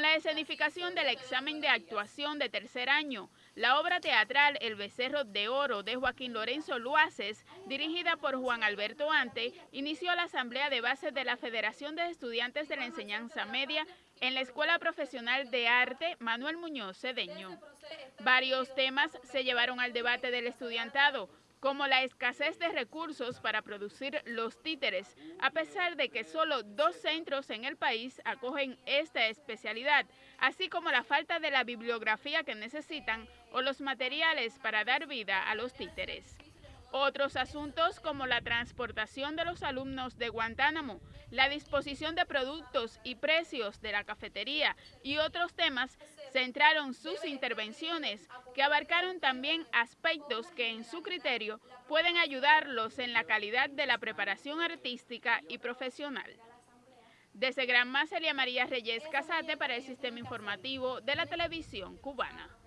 Con la escenificación del examen de actuación de tercer año, la obra teatral El Becerro de Oro de Joaquín Lorenzo Luaces, dirigida por Juan Alberto Ante, inició la asamblea de base de la Federación de Estudiantes de la Enseñanza Media en la Escuela Profesional de Arte Manuel Muñoz Cedeño. Varios temas se llevaron al debate del estudiantado, como la escasez de recursos para producir los títeres, a pesar de que solo dos centros en el país acogen esta especialidad, así como la falta de la bibliografía que necesitan o los materiales para dar vida a los títeres. Otros asuntos como la transportación de los alumnos de Guantánamo, la disposición de productos y precios de la cafetería y otros temas centraron sus intervenciones que abarcaron también aspectos que en su criterio pueden ayudarlos en la calidad de la preparación artística y profesional. Desde Gran María Reyes Casate para el Sistema Informativo de la Televisión Cubana.